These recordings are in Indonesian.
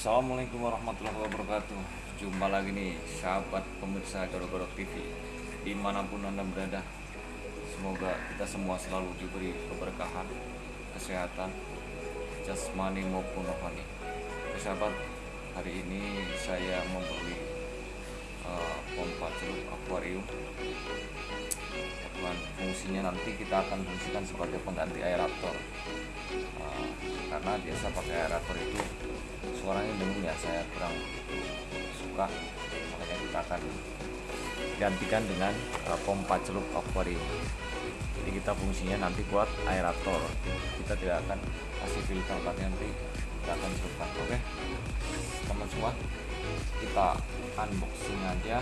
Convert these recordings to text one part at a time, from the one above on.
Assalamualaikum warahmatullahi wabarakatuh. Jumpa lagi nih sahabat pemirsa Goro-Goro TV Di mana pun anda berada Semoga kita semua selalu diberi keberkahan Kesehatan Jasmani maupun rohani. Sahabat Hari ini saya membeli uh, Pompa celup akuarium. Dan fungsinya nanti kita akan fungsikan sebagai pengganti aerator. Uh, Karena biasa pakai aerator itu suaranya dengung ya saya kurang suka makanya kita akan gantikan dengan uh, pompa celup akuarium jadi kita fungsinya nanti buat aerator. Kita tidak akan kasih filter tapi nanti kita akan celupkan oke? Teman semua kita unboxing aja.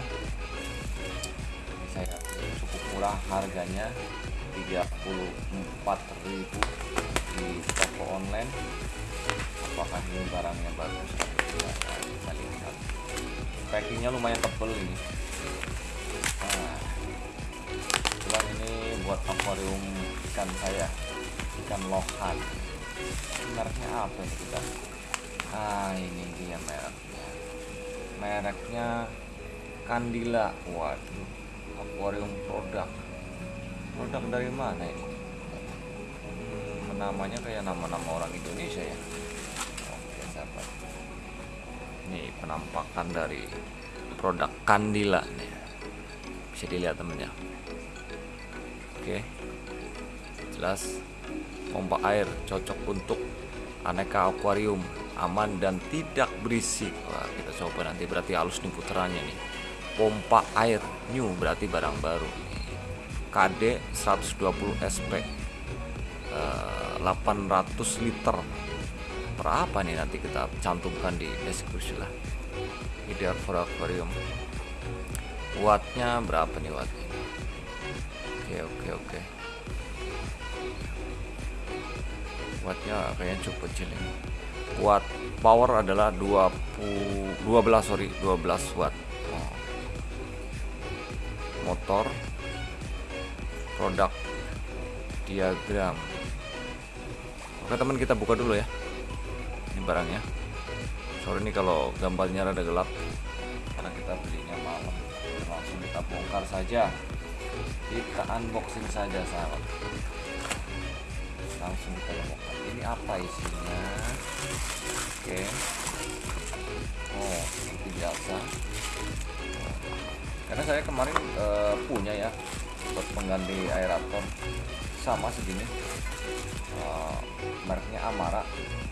Saya cukup murah harganya 34.000 di toko online apakah ini barangnya bagus ya, kita lihat. Packingnya lumayan tebel ini. Nah, kebetulan ini buat akuarium ikan saya ikan lohan. Mereknya apa ini kita? Ah ini dia mereknya. Mereknya Kandila waduh akuarium produk. Produk dari mana ini? Hmm, namanya kayak nama-nama orang Indonesia ya ini penampakan dari produk Kandila nih. Bisa dilihat temennya oke. Jelas pompa air cocok untuk aneka akuarium aman dan tidak berisik Wah, kita coba nanti berarti halus nih puterannya nih. Pompa air new berarti barang baru. KD 120 SP uh, 800 liter berapa nih nanti kita cantumkan di deskripsi lah. Ideal for aquarium wattnya berapa nih wattnya oke oke oke. Wattnya kayaknya cukup kecil ini. Watt power adalah 20 12 sorry 12 watt. Oh. motor. Produk diagram. Oke teman kita buka dulu ya barangnya sorry ini kalau gambarnya rada gelap karena kita belinya malam. Langsung kita bongkar saja. Kita unboxing saja sahabat. Langsung kita bongkar. Ini apa isinya? Oke. Oh seperti biasa. Karena saya kemarin uh, punya ya buat pengganti aerator. Sama segini uh, mereknya Amara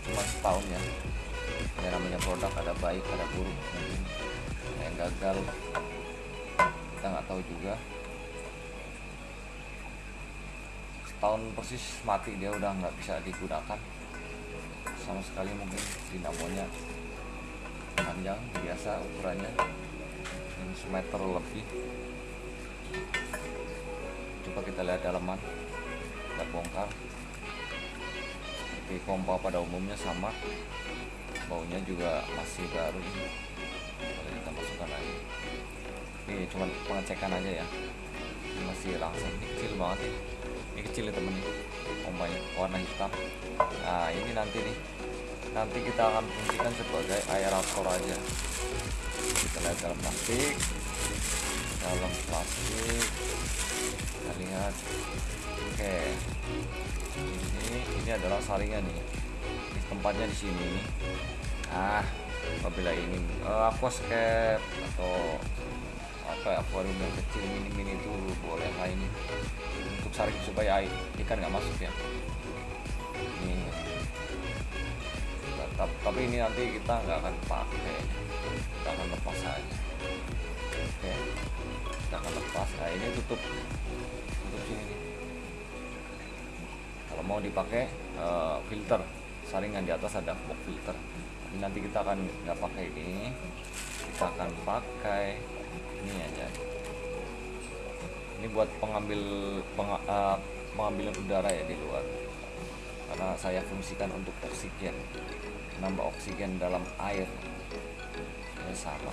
cuma setahun ya. Ya namanya produk ada baik ada buruk mungkin yang gagal. Kita nggak tahu juga. Setahun persis mati dia udah nggak bisa digunakan. Sama sekali mungkin dinamonya. Panjang biasa ukurannya. Yang semeter lebih. Coba kita lihat dalaman. Kita bongkar seperti pompa pada umumnya sama. Baunya juga masih baru ini. Kita masukkan lagi. Ini cuma pengecekan aja ya. Ini masih langsung ini kecil banget nih ini kecil ya temen nih pompanya warna hitam. Nah ini nanti nih. Nanti kita akan fungsikan sebagai aerator aja. Kita lihat dalam plastik. Dalam plastik. Kita lihat oke. Ini ini adalah saringan nih. Ini tempatnya di sini. Ah apabila ingin uh, aquascape atau apa ya akuarium yang kecil mini mini itu boleh lah ini. Untuk saring supaya air ikan nggak masuk ya. Ini. Tetap tapi ini nanti kita nggak akan pakai. Kita akan lepas saja oke. Kita akan lepas. Nah ini tutup. Tutup sini kalau mau dipakai uh, filter. Saringan di atas ada box filter. Tapi nanti kita akan nggak pakai ini. Kita akan pakai ini aja. Ini buat pengambil peng, uh, pengambilan udara ya di luar. Karena saya fungsikan untuk oksigen. Nambah oksigen dalam air. Ya sama.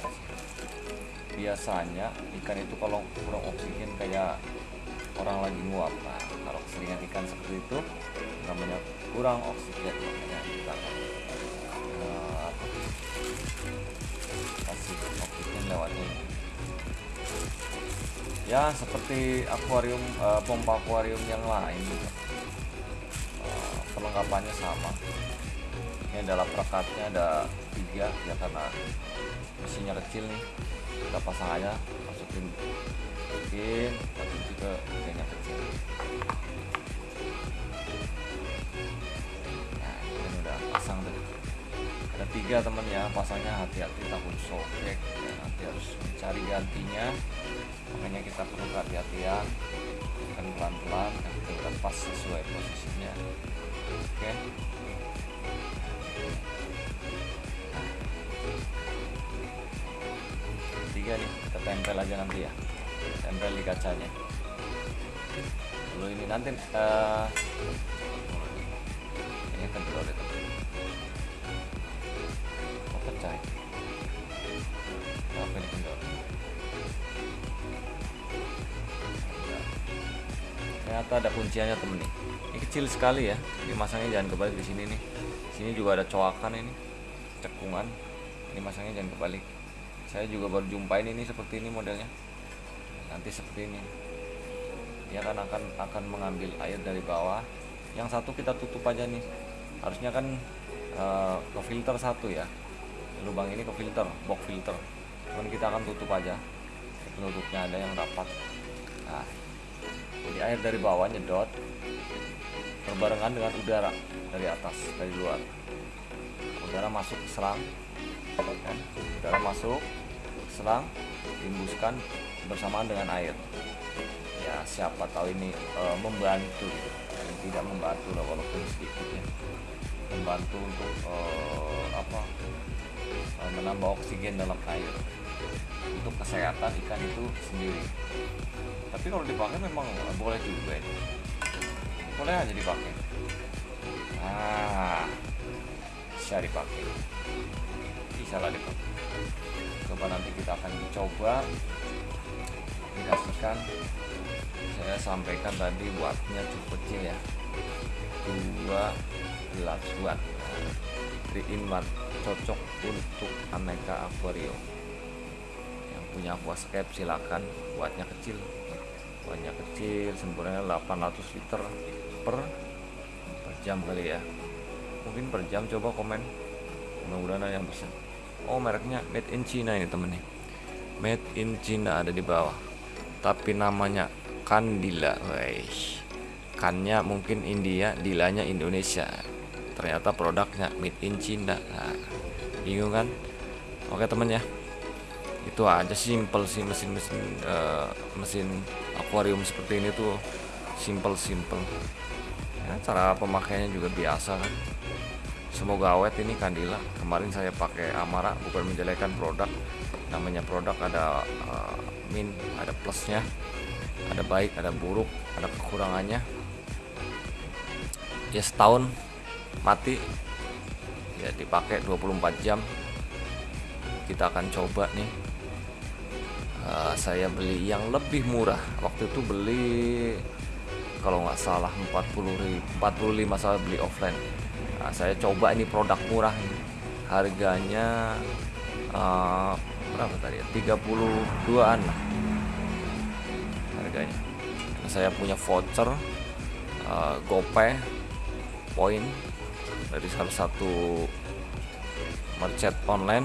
Biasanya ikan itu kalau kurang oksigen kayak orang lagi nguap nah kalau keseringan ikan seperti itu namanya kurang oksigen makanya kita uh, apa kasih oksigen lewatnya ya seperti akuarium uh, pompa akuarium yang lain. Gitu. uh, perlengkapannya sama. Ini adalah perekatnya ada tiga ya karena mesinnya kecil nih. Kita pasang aja masukin masukin tapi juga tiganya kecil tiga temen ya pasangnya hati-hati takut sobek ya, nanti harus mencari gantinya. Makanya kita perlu kehati-hatian kan pelan-pelan kita pas sesuai posisinya. Oke? Okay. tiga nih kita tempel aja nanti ya. Tempel di kacanya. Dulu ini nanti uh, ini kendor itu kok pecah apa ini kendor ternyata ada kunciannya temen nih. Ini kecil sekali ya ini masangnya jangan kebalik di sini nih. Sini juga ada coakan ini cekungan. Ini masangnya jangan kebalik. Saya juga baru jumpain ini seperti ini modelnya. Nanti seperti ini. Dia kan akan akan mengambil air dari bawah. Yang satu kita tutup aja nih. Harusnya kan uh, ke filter satu ya lubang ini ke filter box filter. Cuman kita akan tutup aja. Penutupnya ada yang rapat. Nah jadi air dari bawah nyedot berbarengan dengan udara dari atas dari luar. Udara masuk ke selang kan? udara masuk ke selang diembuskan bersamaan dengan air. Ya siapa tahu ini e, membantu. Yang tidak membantu lah walaupun sedikit ya. Membantu untuk e, apa menambah oksigen dalam air. Untuk kesehatan ikan itu sendiri. Tapi kalau dipakai memang boleh juga ini boleh aja dipakai. Ah bisa dipakai. Bisa lah dipakai. Coba nanti kita akan coba dikasihkan saya sampaikan tadi wattnya cukup kecil ya. 12 watt. 3 in 1 cocok untuk aneka aquarium yang punya aquascape silakan. Wattnya kecil. Wattnya kecil sempurnanya 800 liter per, per jam kali ya. Mungkin per jam coba komen. Mudah-mudahan ada yang bisa. Oh mereknya made in China ini temen nih made in China ada di bawah. Tapi namanya Kandila. Weish. kannya mungkin India dilanya Indonesia ternyata produknya made in China nah, bingung kan? Oke temen ya. Itu aja simple sih mesin-mesin uh, mesin akuarium seperti ini tuh. Simple simple. Ya, cara pemakaiannya juga biasa kan? Semoga awet ini kandila. Kemarin saya pakai Amara bukan menjelekan produk. Namanya produk ada uh, min ada plusnya ada baik ada buruk ada kekurangannya. Ya setahun mati. Ya dipakai 24 jam. Kita akan coba nih. Uh, saya beli yang lebih murah. Waktu itu beli kalau nggak salah 40 45 saya beli offline. Nah, saya coba ini produk murah ini. Harganya uh, berapa tadi ya? 32an lah. Harganya. Saya punya voucher uh, gopay poin dari salah satu merchant online.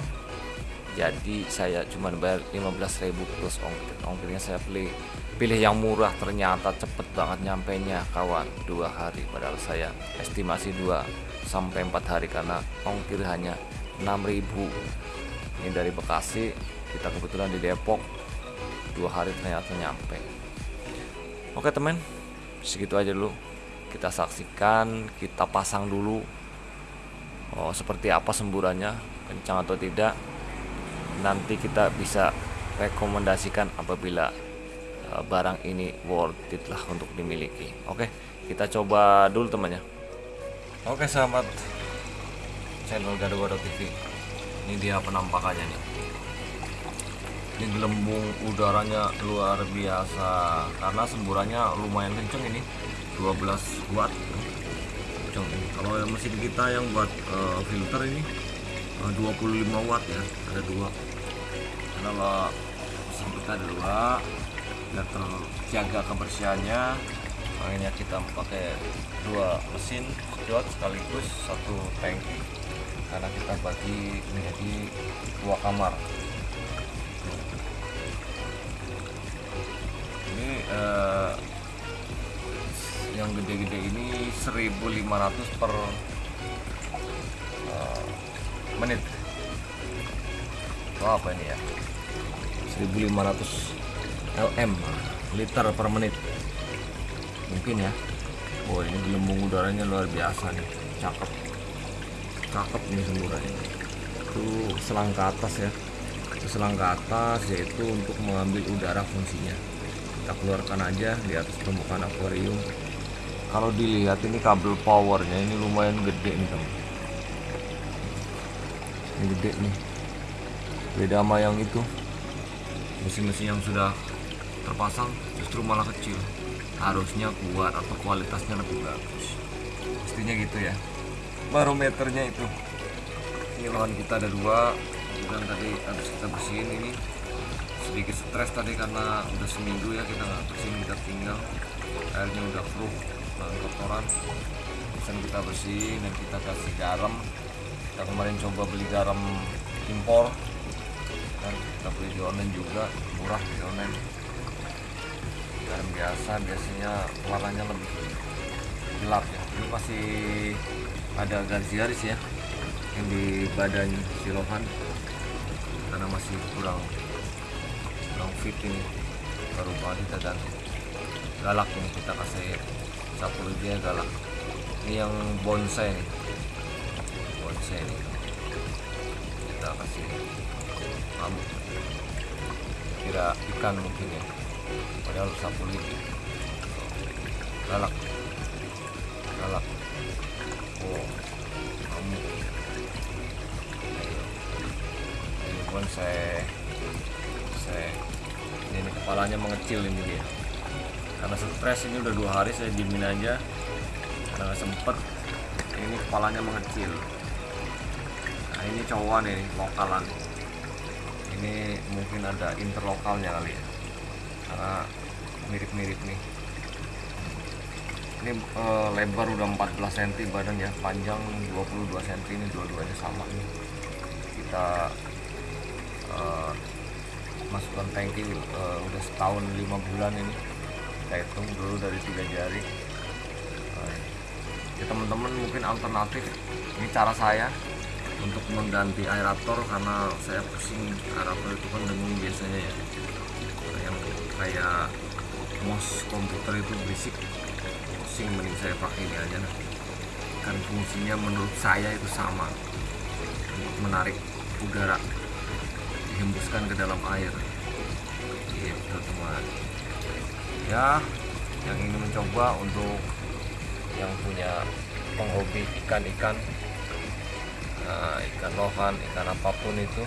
Jadi saya cuma bayar 15.000 plus ongkir. Ongkirnya saya pilih pilih yang murah. Ternyata cepet banget nyampe nya kawan. Dua hari padahal saya estimasi 2 sampai 4 hari karena ongkir hanya 6000 ini dari Bekasi kita kebetulan di Depok. Dua hari ternyata nyampe. Oke temen segitu aja dulu. Kita saksikan kita pasang dulu oh, seperti apa semburannya? Kencang atau tidak? Nanti kita bisa rekomendasikan apabila uh, barang ini worth it lah untuk dimiliki. Oke kita coba dulu temannya. Oke sahabat channel Gado-Gado TV ini dia penampakannya nih. Ini gelembung udaranya luar biasa. Karena semburannya lumayan kenceng ini 12 watt kenceng kalau mesin kita yang buat uh, filter ini eh, 25 watt ya ada dua. Kalau mesin kita ada dua biar terjaga kebersihannya. Makanya kita pakai dua mesin sedot sekaligus satu tangki karena kita bagi menjadi dua kamar. Ini eh, yang gede-gede ini 1500 per eh, menit. Oh, apa ini ya? 1500 lm liter per menit. Mungkin ya. Oh ini gelembung udaranya luar biasa nih. Cakep. Cakep nih semburannya. Itu selang ke atas ya. Itu selang ke atas yaitu untuk mengambil udara fungsinya. Kita keluarkan aja di atas permukaan akuarium kalau dilihat ini kabel powernya ini lumayan gede nih teman ini gede nih. Beda sama yang itu. Mesin-mesin yang sudah terpasang justru malah kecil. Harusnya kuat atau kualitasnya lebih bagus. Pastinya gitu ya. Barometernya itu. Ini lawan kita ada dua. Dan tadi habis kita bersihin ini sedikit stres tadi karena udah seminggu ya kita nggak bersihin kita tinggal. Airnya udah keruh dan kotoran. Bisa kita bersihin dan kita kasih garam. Kita kemarin coba beli garam impor. Dan kita beli di online juga murah di online. Garam biasa biasanya warnanya lebih gelap ya. Ini masih ada garis-garis ya yang di badan silohan. Karena masih kurang kurang fit ini. Baru banget kita ganti. Galak ini kita kasih sapu dia galak ini yang bonsai nih. Bonsai nih. Kita kasih rambut kira ikan mungkin ya. Padahal sapu lidi galak. Galak. Oh kamu ini pun saya saya ini kepalanya mengecil ini dia karena stres ini udah dua hari saya diemin aja. Karena sempet. Ini kepalanya mengecil. Nah ini cowok nih lokalan. Ini mungkin ada interlokalnya kali ya. Karena mirip-mirip nih. Ini eh, lebar udah 14 cm badan ya panjang 22 cm ini dua-duanya sama nih. Kita eh, masukkan tangki eh, udah setahun lima bulan ini kita hitung dulu dari tiga jari. Eh, ya teman-teman mungkin alternatif ini cara saya untuk mengganti aerator karena saya pusing aerator itu kan dengung biasanya ya. Yang kayak mouse komputer itu berisik pusing mending saya pakai ini aja nah. kan fungsinya menurut saya itu sama untuk menarik udara dihembuskan ke dalam air. Gitu teman ya yang ingin mencoba untuk yang punya penghobi ikan-ikan nah, ikan lohan ikan apa pun itu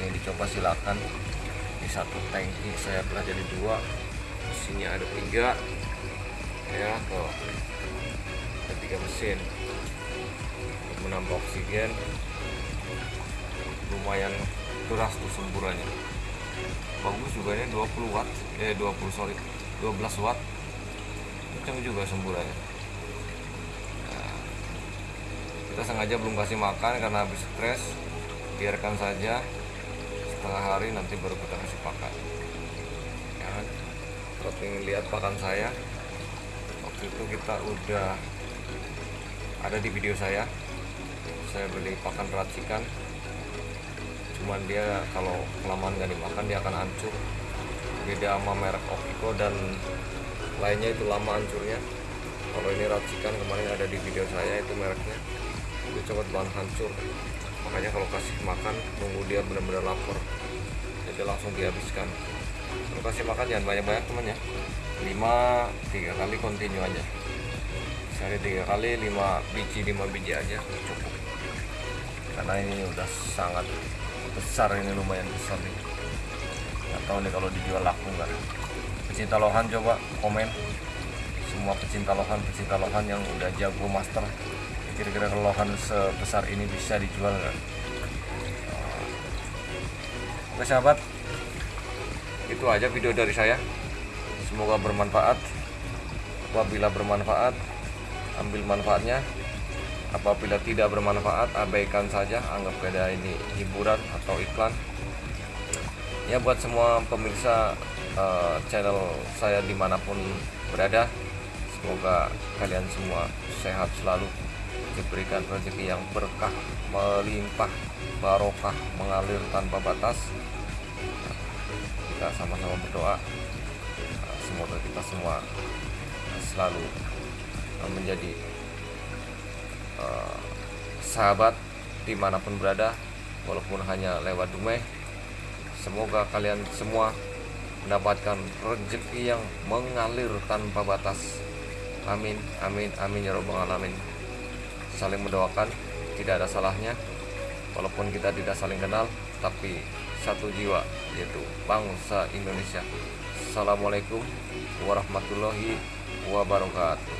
yang dicoba silakan. Di satu tangki saya belah jadi dua mesinnya ada tiga ya tuh ada tiga mesin. Untuk menambah oksigen lumayan keras tuh semburannya. Bagus juga ini 20 watt eh 20 sorry 12 watt. Kencang juga semburannya. Nah, kita sengaja belum kasih makan karena habis stres biarkan saja. Setengah hari nanti baru kita kasih pakan. Ya kan? Kalau ingin lihat pakan saya waktu itu kita udah ada di video saya. Saya beli pakan racikan. Cuman dia kalau kelamaan gak dimakan dia akan hancur beda sama merek Opiko dan lainnya itu lama hancurnya. Kalau ini racikan kemarin ada di video saya itu mereknya. Itu cepat bahan hancur. Makanya kalau kasih makan tunggu dia benar-benar lapar. Jadi langsung dihabiskan. Kalau kasih makan jangan banyak-banyak teman ya. 5 tiga kali continue aja. Sehari tiga kali 5 biji 5 biji aja cukup. Karena ini udah sangat besar ini lumayan besar nih nggak tahu nih kalau dijual laku nggak pecinta lohan coba komen semua pecinta lohan pecinta lohan yang udah jago master kira-kira lohan sebesar ini bisa dijual nggak Oke sahabat, itu aja video dari saya. Semoga bermanfaat. Apabila bermanfaat, ambil manfaatnya. Apabila tidak bermanfaat, abaikan saja. Anggap kayak ini hiburan atau iklan. Ya buat semua pemirsa eh, channel saya di mana pun berada, semoga kalian semua sehat selalu, diberikan rezeki yang berkah, melimpah, barokah, mengalir tanpa batas. Kita sama-sama berdoa. Uh, semoga kita semua uh, selalu uh, menjadi uh, sahabat di mana pun berada walaupun hanya lewat dumeh semoga kalian semua mendapatkan rezeki yang mengalir tanpa batas. Amin amin amin ya robbal alamin. Saling mendoakan tidak ada salahnya. Walaupun kita tidak saling kenal tapi satu jiwa yaitu bangsa Indonesia. Assalamualaikum warahmatullahi wabarakatuh